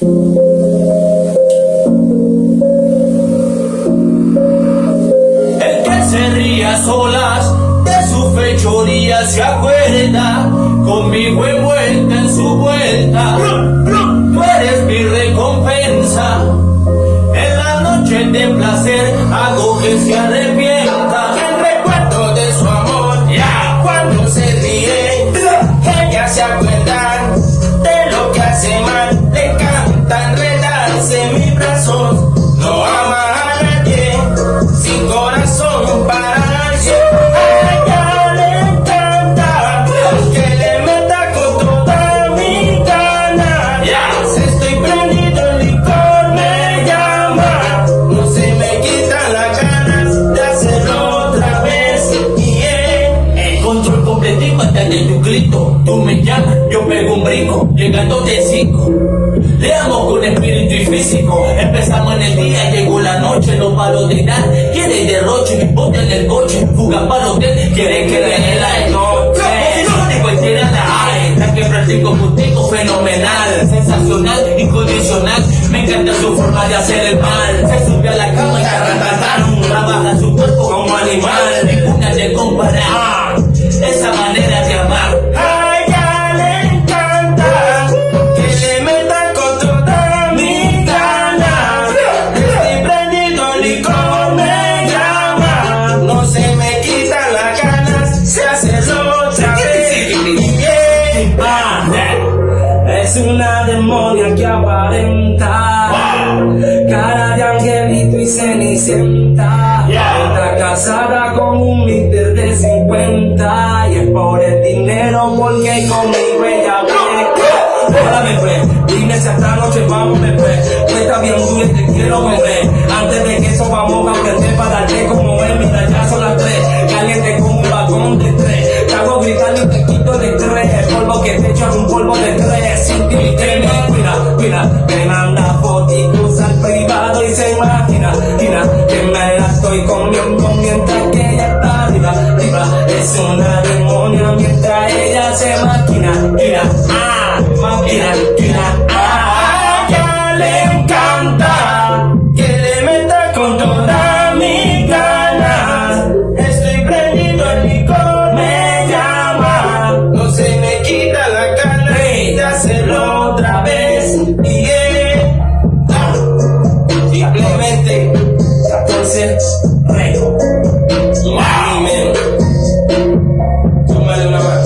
El que se ría a solas de su fechoría se acuerda conmigo envuelta en su vuelta. Tú eres mi recompensa. En la noche de placer hago que se en. No ama a nadie, sin corazón para nadie. A ella le encanta que le meta con toda mi gana. Se estoy prendido, el licor me llama. No se me quitan las ganas de hacerlo otra vez. Y el control completico hasta de tu grito. Tú me llamas, yo pego un brinco, llegando de cinco. Le físico. Empezamos en el día, llegó la noche, no paro de dar. Quiere derroche, bote en el coche, fuga para hotel, quiere que le dé la noche. De cualquiera la hay, la que practico contigo, fenomenal, sensacional, incondicional. Me encanta su forma de hacer el mal. Se subió a la cama y carratatán, trabaja su cuerpo como animal. Una demonia que aparenta. Cara de angelito y cenicienta. Está casada con un mister de 50 Y es por el dinero porque conmigo ella beca Háblame pues, dime si esta noche vamos pues Tú estás bien duro y te quiero comer Antes de que eso vamos a aprender para darte como es. Mira ya son las tres, caliente como un vagón de tres. Te hago gritar y te quito de tres El polvo que te echo es un polvo de se imagina Mira, que me la estoy comiendo mientras que ella está arriba, arriba Es una demonia mientras ella se maquina Mira,